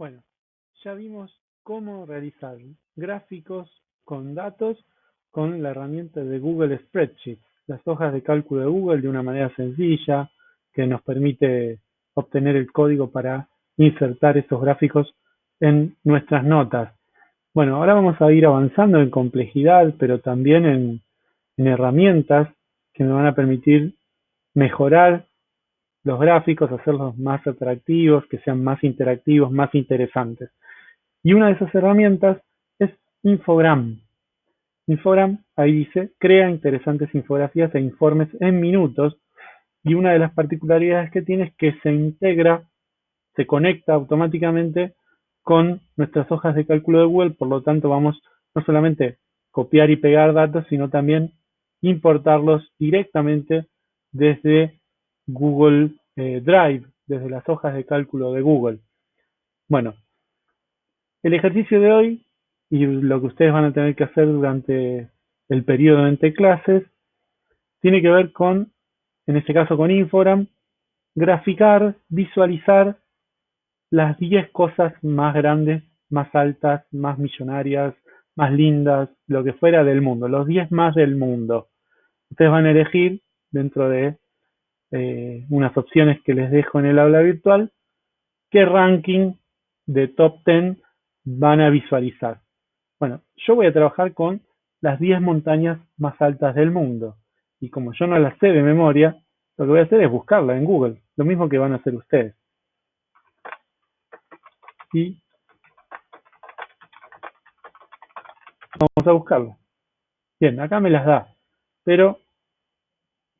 Bueno, ya vimos cómo realizar gráficos con datos con la herramienta de Google Spreadsheet, las hojas de cálculo de Google de una manera sencilla que nos permite obtener el código para insertar esos gráficos en nuestras notas. Bueno, ahora vamos a ir avanzando en complejidad, pero también en, en herramientas que me van a permitir mejorar los gráficos, hacerlos más atractivos, que sean más interactivos, más interesantes. Y una de esas herramientas es Infogram. Infogram, ahí dice, crea interesantes infografías e informes en minutos. Y una de las particularidades que tiene es que se integra, se conecta automáticamente con nuestras hojas de cálculo de Google. Por lo tanto, vamos no solamente copiar y pegar datos, sino también importarlos directamente desde Google Drive, desde las hojas de cálculo de Google. Bueno, el ejercicio de hoy y lo que ustedes van a tener que hacer durante el periodo entre clases tiene que ver con, en este caso con Infogram, graficar, visualizar las 10 cosas más grandes, más altas, más millonarias, más lindas, lo que fuera del mundo, los 10 más del mundo. Ustedes van a elegir dentro de eh, unas opciones que les dejo en el aula virtual, qué ranking de top 10 van a visualizar. Bueno, yo voy a trabajar con las 10 montañas más altas del mundo. Y como yo no las sé de memoria, lo que voy a hacer es buscarla en Google, lo mismo que van a hacer ustedes. Y vamos a buscarla. Bien, acá me las da, pero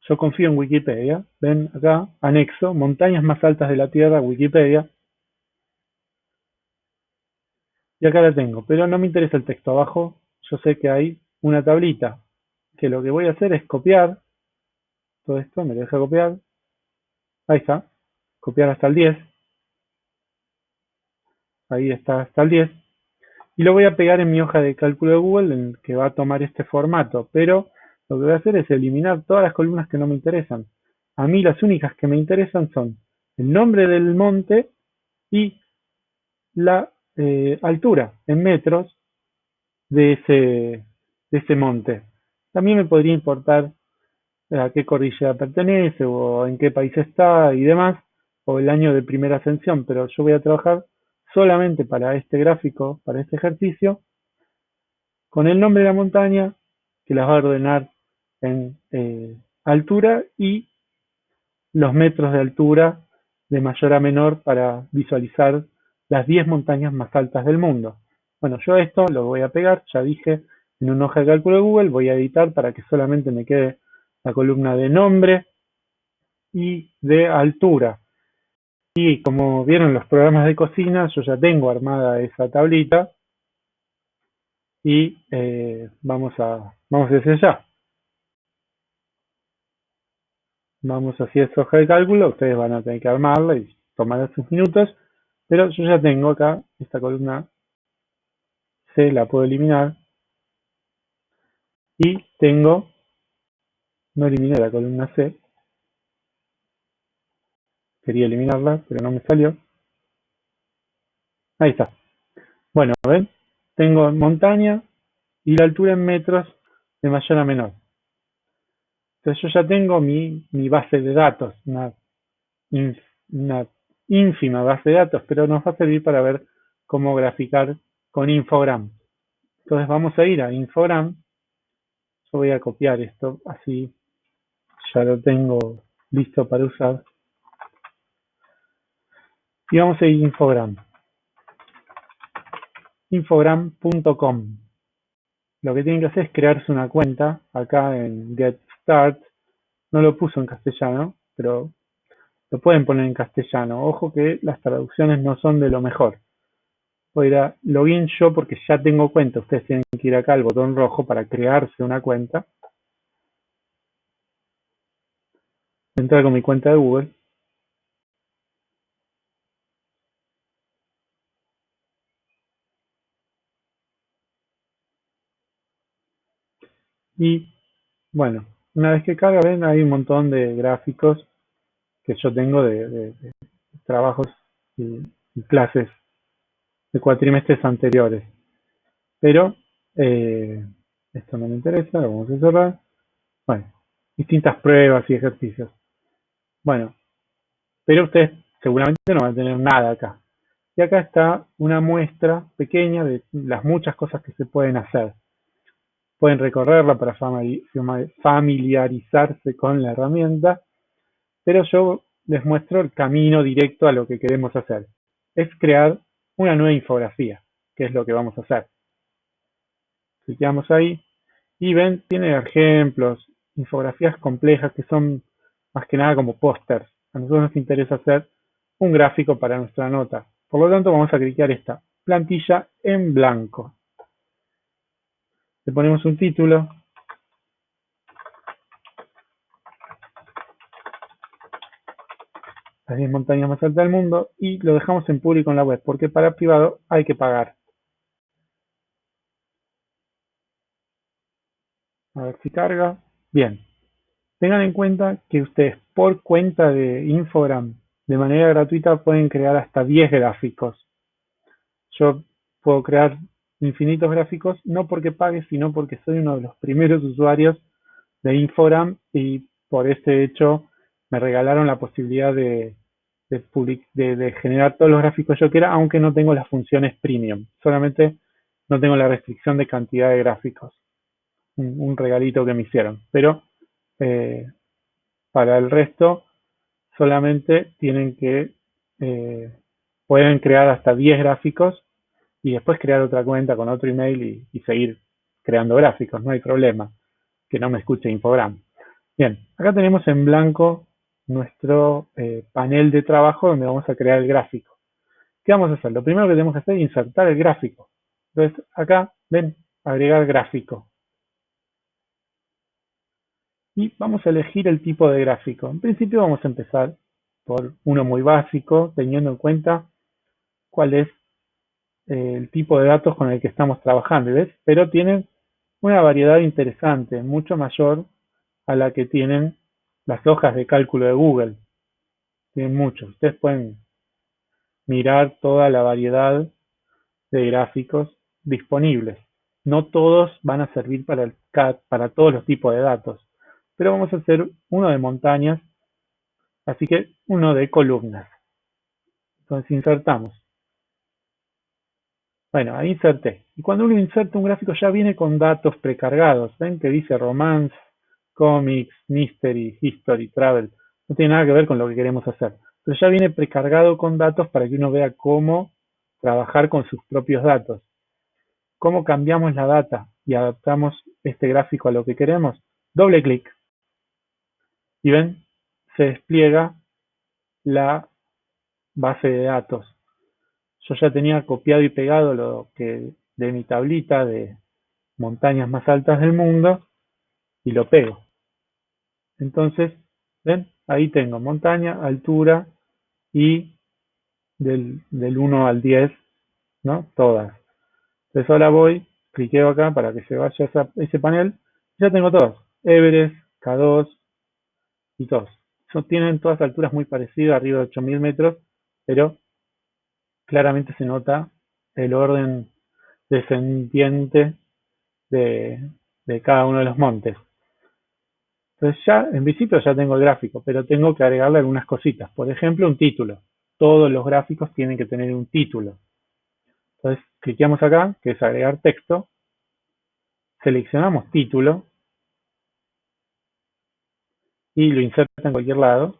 yo confío en Wikipedia. Ven acá, anexo, montañas más altas de la Tierra, Wikipedia. Y acá la tengo, pero no me interesa el texto abajo. Yo sé que hay una tablita, que lo que voy a hacer es copiar todo esto, me deja copiar. Ahí está, copiar hasta el 10. Ahí está hasta el 10. Y lo voy a pegar en mi hoja de cálculo de Google, en que va a tomar este formato, pero lo que voy a hacer es eliminar todas las columnas que no me interesan. A mí las únicas que me interesan son el nombre del monte y la eh, altura en metros de ese, de ese monte. También me podría importar a qué cordillera pertenece o en qué país está y demás, o el año de primera ascensión, pero yo voy a trabajar solamente para este gráfico, para este ejercicio, con el nombre de la montaña, que las va a ordenar en eh, altura y los metros de altura de mayor a menor para visualizar las 10 montañas más altas del mundo. Bueno, yo esto lo voy a pegar, ya dije, en un hoja de cálculo de Google, voy a editar para que solamente me quede la columna de nombre y de altura. Y como vieron los programas de cocina, yo ya tengo armada esa tablita y eh, vamos a vamos desde ya. Vamos hacia esa hoja de cálculo, ustedes van a tener que armarla y tomar sus minutos, pero yo ya tengo acá esta columna C, la puedo eliminar, y tengo, no eliminé la columna C, quería eliminarla, pero no me salió, ahí está. Bueno, ven, tengo montaña y la altura en metros de mayor a menor. Entonces yo ya tengo mi, base de datos, una, ínfima base de datos, pero nos va a servir para ver cómo graficar con Infogram. Entonces vamos a ir a Infogram. Yo voy a copiar esto, así ya lo tengo listo para usar. Y vamos a ir a Infogram. Infogram.com. Lo que tienen que hacer es crearse una cuenta acá en Get no lo puso en castellano, pero lo pueden poner en castellano. Ojo que las traducciones no son de lo mejor. Voy a ir a login yo porque ya tengo cuenta. Ustedes tienen que ir acá al botón rojo para crearse una cuenta. Entrar con mi cuenta de Google. Y bueno, una vez que carga, ven, hay un montón de gráficos que yo tengo de, trabajos y, clases de cuatrimestres anteriores. Pero eh, esto no me interesa, lo vamos a cerrar. Bueno, distintas pruebas y ejercicios. Bueno, pero ustedes seguramente no van a tener nada acá. Y acá está una muestra pequeña de las muchas cosas que se pueden hacer. Pueden recorrerla para familiarizarse con la herramienta, pero yo les muestro el camino directo a lo que queremos hacer. Es crear una nueva infografía, que es lo que vamos a hacer. Clicamos ahí y ven, tiene ejemplos, infografías complejas que son más que nada como pósters. A nosotros nos interesa hacer un gráfico para nuestra nota. Por lo tanto, vamos a clicar esta plantilla en blanco. Le ponemos un título. Las 10 montañas más altas del mundo y lo dejamos en público en la web porque para privado hay que pagar. A ver si carga. Bien. Tengan en cuenta que ustedes por cuenta de Infogram de manera gratuita pueden crear hasta 10 gráficos. Yo puedo crear infinitos gráficos, no porque pague, sino porque soy uno de los primeros usuarios de Infogram y por este hecho me regalaron la posibilidad de, de, generar todos los gráficos yo quiera, aunque no tengo las funciones premium. Solamente no tengo la restricción de cantidad de gráficos. Un, regalito que me hicieron. Pero eh, para el resto solamente tienen que, eh, pueden crear hasta 10 gráficos y después crear otra cuenta con otro email y, seguir creando gráficos, no hay problema, que no me escuche Infogram. Bien, acá tenemos en blanco nuestro eh, panel de trabajo donde vamos a crear el gráfico. ¿Qué vamos a hacer? Lo primero que tenemos que hacer es insertar el gráfico. Entonces, acá, ven, agregar gráfico y vamos a elegir el tipo de gráfico. En principio vamos a empezar por uno muy básico, teniendo en cuenta cuál es el tipo de datos con el que estamos trabajando, ¿ves? Pero tienen una variedad interesante, mucho mayor a la que tienen las hojas de cálculo de Google. Tienen muchos. Ustedes pueden mirar toda la variedad de gráficos disponibles. No todos van a servir para, para todos los tipos de datos pero vamos a hacer uno de montañas, así que uno de columnas. Entonces insertamos. Bueno, ahí inserté. Y cuando uno inserta un gráfico ya viene con datos precargados. ¿Ven que dice romance, comics, mystery, history, travel? No tiene nada que ver con lo que queremos hacer. Pero ya viene precargado con datos para que uno vea cómo trabajar con sus propios datos. ¿Cómo cambiamos la data y adaptamos este gráfico a lo que queremos? Doble clic y ven, se despliega la base de datos. Yo ya tenía copiado y pegado lo que de mi tablita de montañas más altas del mundo y lo pego. Entonces, ven, ahí tengo montaña, altura y del, del 1 al 10, ¿no? Todas. Entonces ahora voy, cliqueo acá para que se vaya ese panel, ya tengo todas. Everest, K2, y todos. tienen todas alturas muy parecidas, arriba de 8000 metros, pero claramente se nota el orden descendiente de, cada uno de los montes. Entonces ya, en principio ya tengo el gráfico, pero tengo que agregarle algunas cositas. Por ejemplo, un título. Todos los gráficos tienen que tener un título. Entonces, cliqueamos acá, que es agregar texto. Seleccionamos título y lo inserta en cualquier lado,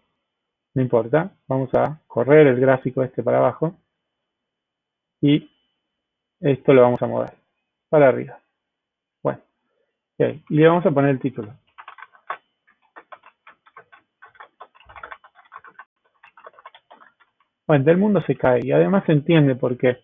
no importa, vamos a correr el gráfico este para abajo y esto lo vamos a mover para arriba. Bueno, y le vamos a poner el título. Bueno, del mundo se cae y además se entiende porque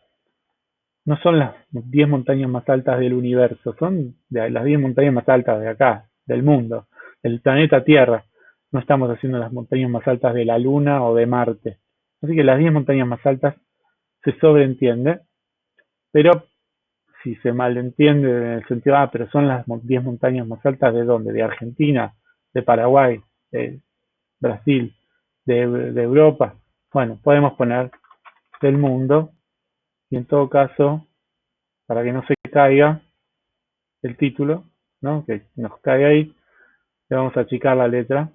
no son las 10 montañas más altas del universo, son de las 10 montañas más altas de acá, del mundo, del planeta Tierra. No estamos haciendo las montañas más altas de la Luna o de Marte. Así que las 10 montañas más altas se sobreentiende, pero si se malentiende en el sentido, ah, pero son las 10 montañas más altas de dónde? De Argentina, de Paraguay, de Brasil, de, Europa. Bueno, podemos poner del mundo Y en todo caso, para que no se caiga el título, ¿no? que nos cae ahí, le vamos a achicar la letra.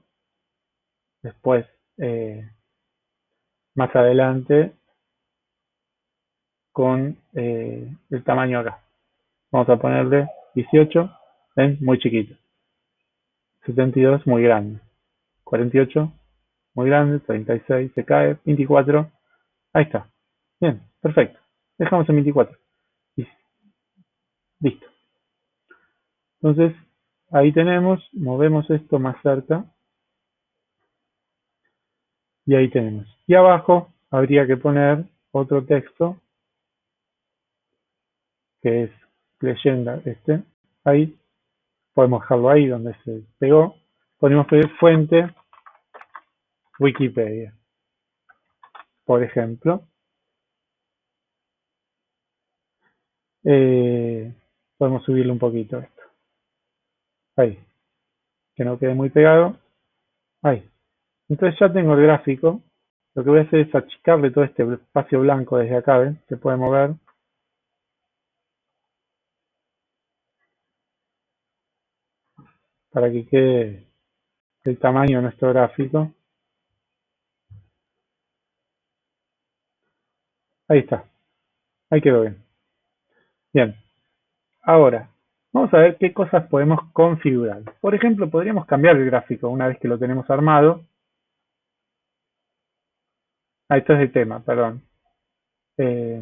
Después, eh, más adelante, con eh, el tamaño acá. Vamos a ponerle 18, ¿ven? Muy chiquito. 72, muy grande. 48, muy grande. 36, se cae. 24, ahí está. Bien, perfecto. Dejamos en 24. Listo. Entonces, ahí tenemos, movemos esto más cerca. Y ahí tenemos. Y abajo habría que poner otro texto, que es leyenda este. Ahí, podemos dejarlo ahí donde se pegó. Podemos pedir fuente Wikipedia, por ejemplo. Eh, podemos subirle un poquito esto. Ahí. Que no quede muy pegado. Ahí. Entonces ya tengo el gráfico. Lo que voy a hacer es achicarle todo este espacio blanco desde acá, ¿ven? Se puede mover. Para que quede el tamaño de nuestro gráfico. Ahí está. Ahí quedó bien. Bien. Ahora, vamos a ver qué cosas podemos configurar. Por ejemplo, podríamos cambiar el gráfico una vez que lo tenemos armado. Ah, esto es el tema, perdón. Eh,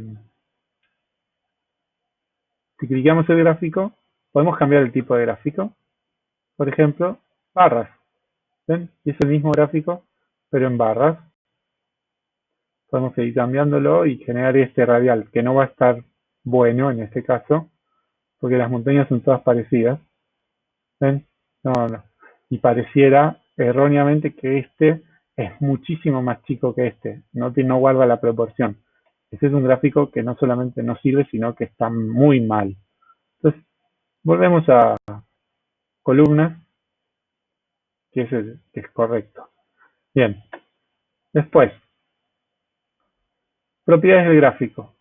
si clicamos el gráfico, podemos cambiar el tipo de gráfico. Por ejemplo, barras. ¿Ven? Es el mismo gráfico, pero en barras. Podemos seguir cambiándolo y generar este radial, que no va a estar bueno en este caso, porque las montañas son todas parecidas. ¿Ven? No, no. Y pareciera erróneamente que este es muchísimo más chico que este, no, no guarda la proporción. Este es un gráfico que no solamente no sirve, sino que está muy mal. Entonces, volvemos a columnas, que es, que es correcto. Bien, después, propiedades del gráfico.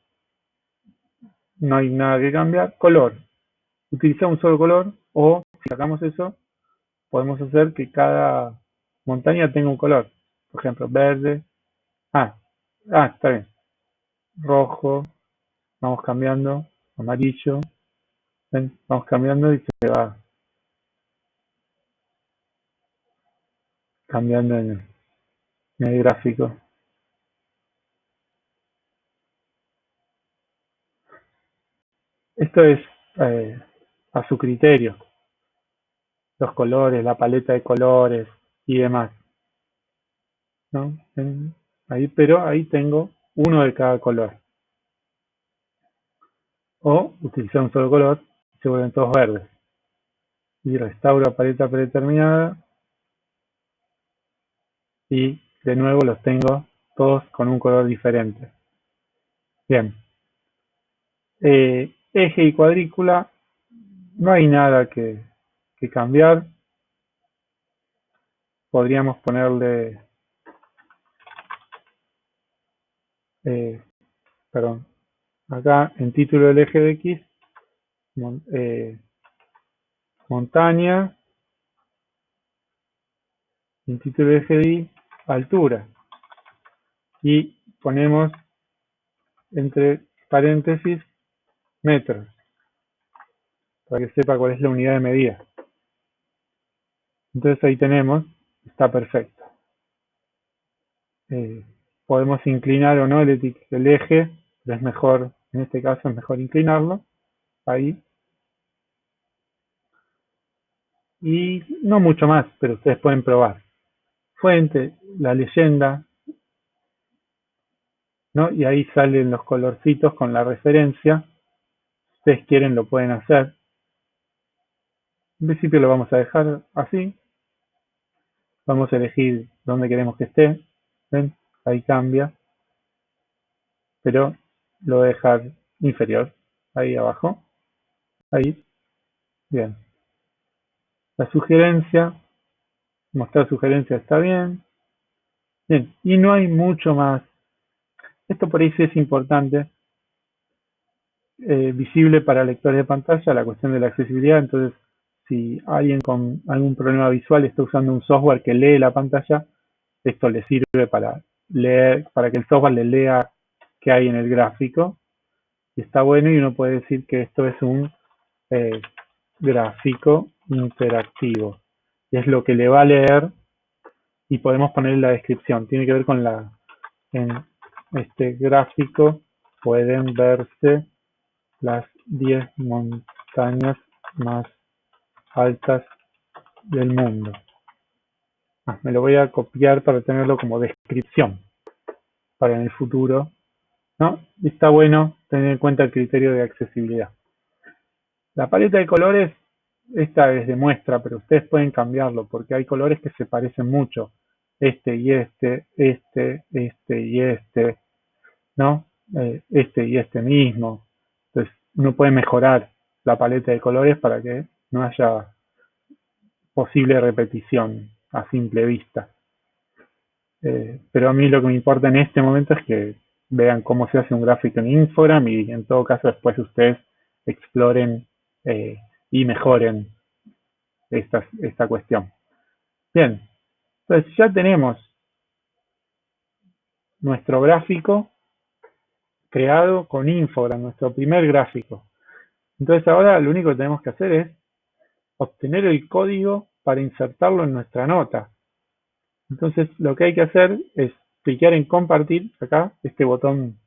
No hay nada que cambiar. Color. Utilizar un solo color o si sacamos eso, podemos hacer que cada montaña tenga un color por ejemplo, verde, ah, ah, está bien, rojo, vamos cambiando, amarillo, vamos cambiando y se va cambiando en el, gráfico. Esto es eh, a su criterio, los colores, la paleta de colores y demás. ¿no? ahí, pero ahí tengo uno de cada color. O utilizar un solo color se vuelven todos verdes. Y restauro paleta predeterminada. Y de nuevo los tengo todos con un color diferente. Bien. Eh, eje y cuadrícula. No hay nada que, cambiar. Podríamos ponerle eh, perdón, acá en título del eje de X, eh, montaña, en título del eje de Y, altura. Y ponemos entre paréntesis metros, para que sepa cuál es la unidad de medida. Entonces ahí tenemos, está perfecto. Eh, podemos inclinar o no el, eje, pero es mejor, en este caso es mejor inclinarlo, ahí. Y no mucho más, pero ustedes pueden probar. Fuente, la leyenda, ¿no? Y ahí salen los colorcitos con la referencia. Si ustedes quieren lo pueden hacer. En principio lo vamos a dejar así. Vamos a elegir dónde queremos que esté. ¿Ven? ahí cambia, pero lo voy a dejar inferior, ahí abajo, ahí, bien. La sugerencia, mostrar sugerencia está bien, bien, y no hay mucho más. Esto por ahí sí es importante, eh, visible para lectores de pantalla la cuestión de la accesibilidad. Entonces, si alguien con algún problema visual está usando un software que lee la pantalla, esto le sirve para leer, para que el software le lea qué hay en el gráfico. Está bueno y uno puede decir que esto es un eh, gráfico interactivo. Es lo que le va a leer y podemos poner en la descripción. Tiene que ver con la, en este gráfico pueden verse las 10 montañas más altas del mundo. Ah, me lo voy a copiar para tenerlo como descripción para en el futuro. ¿no? Está bueno tener en cuenta el criterio de accesibilidad. La paleta de colores, esta es de muestra, pero ustedes pueden cambiarlo porque hay colores que se parecen mucho. Este y este, este, este y este, ¿no? Eh, este y este mismo. Entonces, uno puede mejorar la paleta de colores para que no haya posible repetición a simple vista. Eh, pero a mí lo que me importa en este momento es que vean cómo se hace un gráfico en Infogram y en todo caso después ustedes exploren eh, y mejoren esta, esta cuestión. Bien, entonces ya tenemos nuestro gráfico creado con Infogram, nuestro primer gráfico. Entonces ahora lo único que tenemos que hacer es obtener el código para insertarlo en nuestra nota. Entonces lo que hay que hacer es clicar en compartir, acá, este botón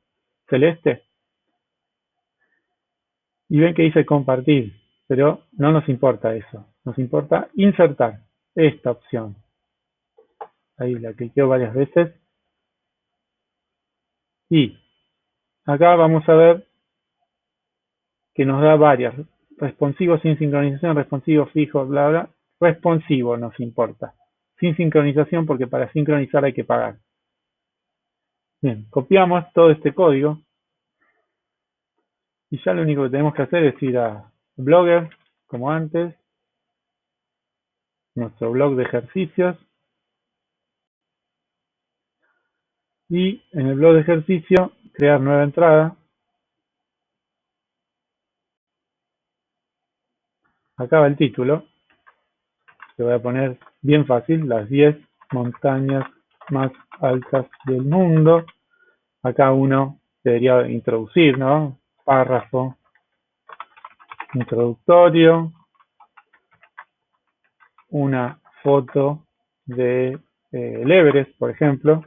celeste, y ven que dice compartir, pero no nos importa eso, nos importa insertar esta opción. Ahí la cliqueo varias veces. Y acá vamos a ver que nos da varias. Responsivo sin sincronización, responsivo fijo, bla, bla. Responsivo nos importa. Sin sincronización porque para sincronizar hay que pagar. Bien, copiamos todo este código. Y ya lo único que tenemos que hacer es ir a Blogger, como antes. Nuestro blog de ejercicios. Y en el blog de ejercicio, crear nueva entrada. Acá va el título. Le voy a poner bien fácil, las 10 montañas más altas del mundo. Acá uno debería introducir, ¿no? Párrafo introductorio. Una foto de eh, Everest, por ejemplo,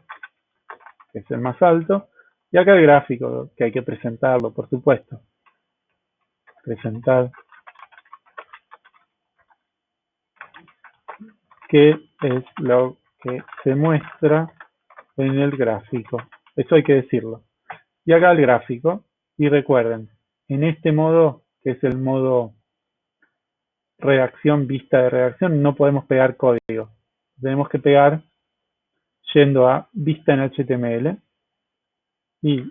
que es el más alto. Y acá el gráfico, que hay que presentarlo, por supuesto. Presentar qué es lo que se muestra en el gráfico. Eso hay que decirlo. Y acá el gráfico. Y recuerden, en este modo, que es el modo reacción, vista de reacción, no podemos pegar código. Tenemos que pegar yendo a vista en HTML y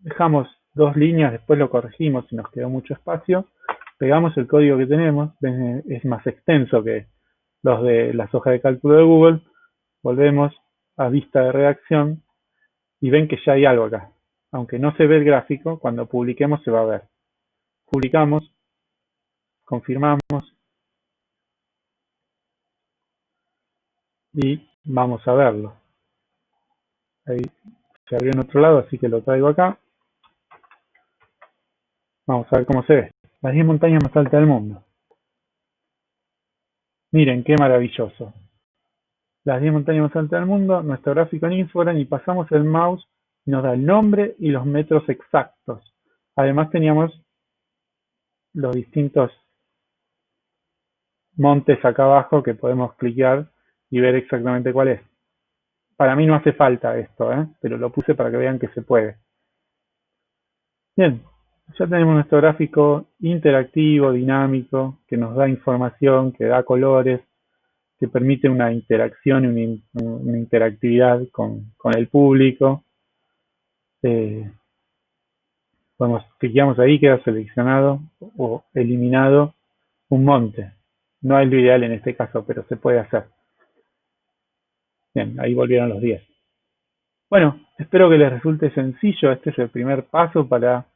dejamos dos líneas, después lo corregimos si nos quedó mucho espacio, pegamos el código que tenemos, es más extenso que los de las hojas de cálculo de Google, volvemos a vista de reacción y ven que ya hay algo acá. Aunque no se ve el gráfico, cuando publiquemos se va a ver. Publicamos, confirmamos y vamos a verlo. Ahí se abrió en otro lado, así que lo traigo acá. Vamos a ver cómo se ve. Las 10 montañas más altas del mundo. Miren, qué maravilloso. Las 10 montañas más altas del mundo, nuestro gráfico en Infogram y pasamos el mouse nos da el nombre y los metros exactos. Además teníamos los distintos montes acá abajo que podemos clicar y ver exactamente cuál es. Para mí no hace falta esto, ¿eh? pero lo puse para que vean que se puede. Bien, ya tenemos nuestro gráfico interactivo, dinámico, que nos da información, que da colores, que permite una interacción y una, interactividad con, el público. Eh, podemos, clicamos ahí, queda seleccionado o eliminado un monte. No es lo ideal en este caso, pero se puede hacer. Bien, ahí volvieron los 10. Bueno, espero que les resulte sencillo. Este es el primer paso para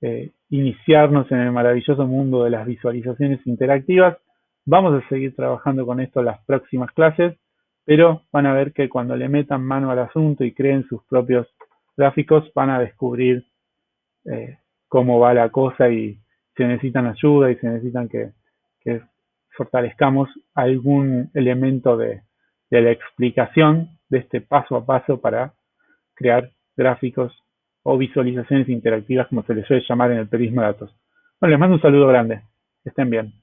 eh, iniciarnos en el maravilloso mundo de las visualizaciones interactivas. Vamos a seguir trabajando con esto en las próximas clases, pero van a ver que cuando le metan mano al asunto y creen sus propios gráficos, van a descubrir eh, cómo va la cosa y se necesitan ayuda y se necesitan que, fortalezcamos algún elemento de, la explicación de este paso a paso para crear gráficos o visualizaciones interactivas, como se les suele llamar en el periodismo de datos. Bueno, les mando un saludo grande. Estén bien.